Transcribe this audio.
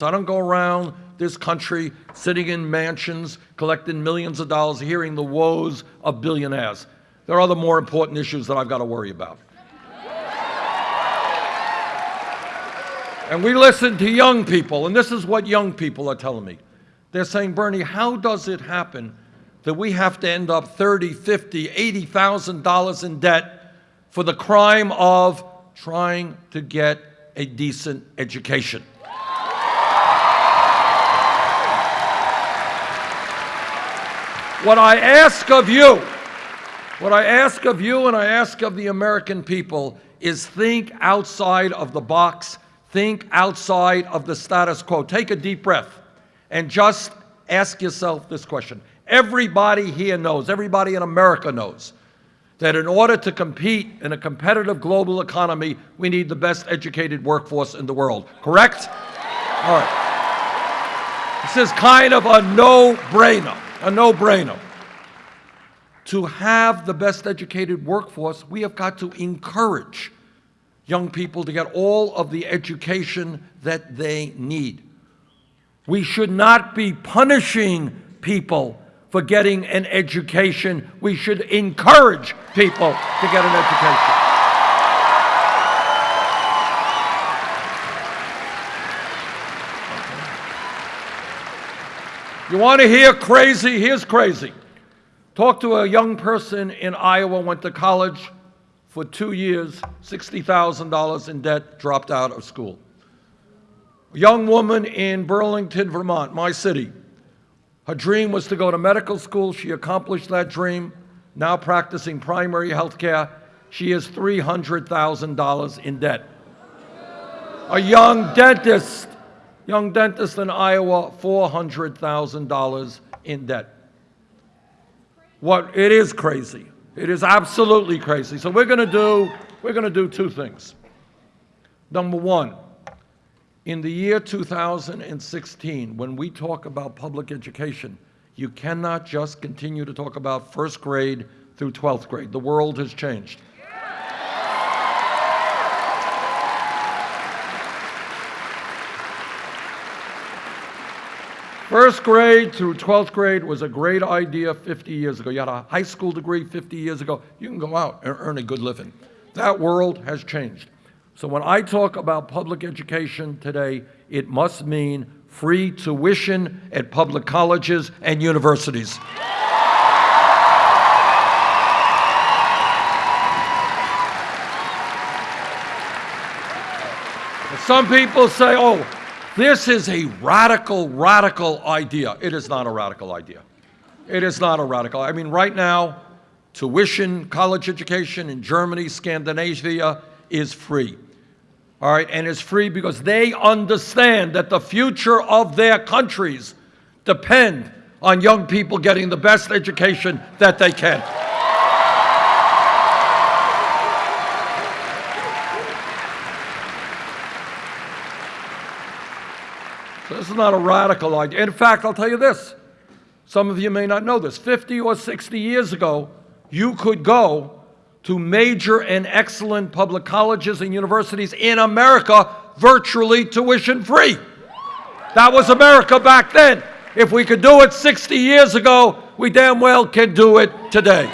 I don't go around this country sitting in mansions, collecting millions of dollars, hearing the woes of billionaires. There are other more important issues that I've got to worry about. And we listen to young people, and this is what young people are telling me. They're saying, Bernie, how does it happen that we have to end up 30, 50, 80,000 dollars in debt for the crime of trying to get a decent education? What I ask of you, what I ask of you and I ask of the American people is think outside of the box, think outside of the status quo. Take a deep breath and just ask yourself this question. Everybody here knows, everybody in America knows, that in order to compete in a competitive global economy, we need the best educated workforce in the world. Correct? All right. This is kind of a no-brainer, a no-brainer. To have the best educated workforce, we have got to encourage young people to get all of the education that they need. We should not be punishing people for getting an education. We should encourage people to get an education. You want to hear crazy? Here's crazy. Talk to a young person in Iowa, went to college for two years, $60,000 in debt, dropped out of school. A young woman in Burlington, Vermont, my city, her dream was to go to medical school. She accomplished that dream. Now practicing primary health care. She has $300,000 in debt. A young dentist, young dentist in Iowa, $400,000 in debt. What, it is crazy. It is absolutely crazy. So we're going to do, we're going to do two things. Number one, in the year 2016, when we talk about public education, you cannot just continue to talk about first grade through 12th grade. The world has changed. First grade through 12th grade was a great idea 50 years ago. You had a high school degree 50 years ago. You can go out and earn a good living. That world has changed. So when I talk about public education today, it must mean free tuition at public colleges and universities. Some people say, oh, this is a radical, radical idea. It is not a radical idea. It is not a radical. I mean, right now, tuition, college education in Germany, Scandinavia is free all right, and it's free because they understand that the future of their countries depend on young people getting the best education that they can. So this is not a radical idea. In fact, I'll tell you this. Some of you may not know this. 50 or 60 years ago, you could go to major and excellent public colleges and universities in America virtually tuition free. That was America back then. If we could do it 60 years ago, we damn well can do it today.